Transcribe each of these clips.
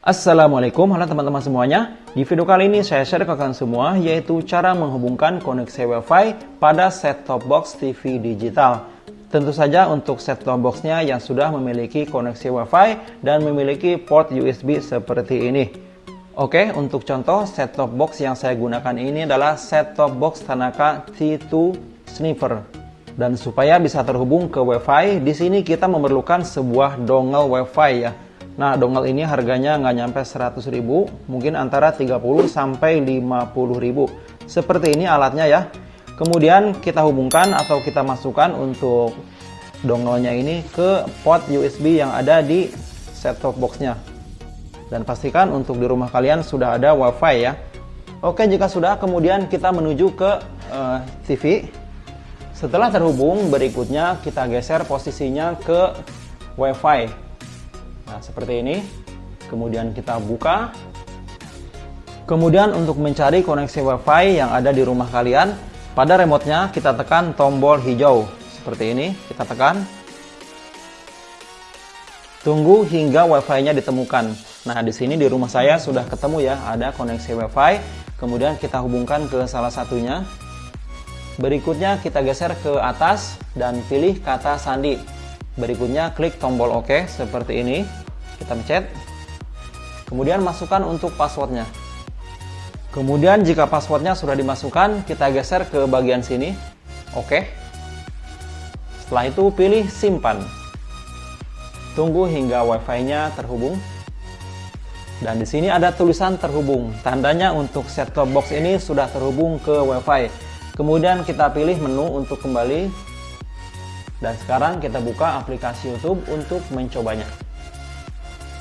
Assalamualaikum. Halo teman-teman semuanya. Di video kali ini saya share ke kalian semua yaitu cara menghubungkan koneksi wifi pada set-top box TV digital. Tentu saja untuk set-top boxnya yang sudah memiliki koneksi wifi dan memiliki port USB seperti ini. Oke untuk contoh set-top box yang saya gunakan ini adalah set-top box Tanaka T2 Sniffer. Dan supaya bisa terhubung ke wifi di sini kita memerlukan sebuah dongle wifi ya Nah, dongle ini harganya nggak nyampe 100 ribu, mungkin antara 30 sampai 50 ribu. Seperti ini alatnya ya. Kemudian kita hubungkan atau kita masukkan untuk dongle-nya ini ke port USB yang ada di set-top box-nya. Dan pastikan untuk di rumah kalian sudah ada WiFi ya. Oke, jika sudah, kemudian kita menuju ke uh, eh, TV. Setelah terhubung, berikutnya kita geser posisinya ke WiFi. Nah, seperti ini. Kemudian kita buka. Kemudian untuk mencari koneksi WiFi yang ada di rumah kalian, pada remote-nya kita tekan tombol hijau. Seperti ini, kita tekan. Tunggu hingga WiFi-nya ditemukan. Nah, di sini di rumah saya sudah ketemu ya, ada koneksi WiFi. Kemudian kita hubungkan ke salah satunya. Berikutnya kita geser ke atas dan pilih kata sandi. Berikutnya klik tombol OK seperti ini. Kita pencet. Kemudian masukkan untuk passwordnya. Kemudian jika passwordnya sudah dimasukkan, kita geser ke bagian sini. Oke. Setelah itu pilih simpan. Tunggu hingga wifi-nya terhubung. Dan di sini ada tulisan terhubung. Tandanya untuk set-top box ini sudah terhubung ke wifi. Kemudian kita pilih menu untuk kembali dan sekarang kita buka aplikasi YouTube untuk mencobanya.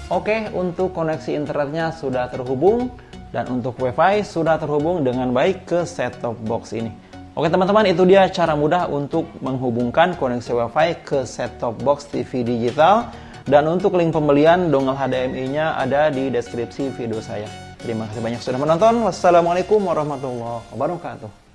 Oke, untuk koneksi internetnya sudah terhubung dan untuk WiFi sudah terhubung dengan baik ke set-top box ini. Oke teman-teman, itu dia cara mudah untuk menghubungkan koneksi WiFi ke set-top box TV digital. Dan untuk link pembelian dongle HDMI-nya ada di deskripsi video saya. Terima kasih banyak sudah menonton. Wassalamualaikum warahmatullahi wabarakatuh.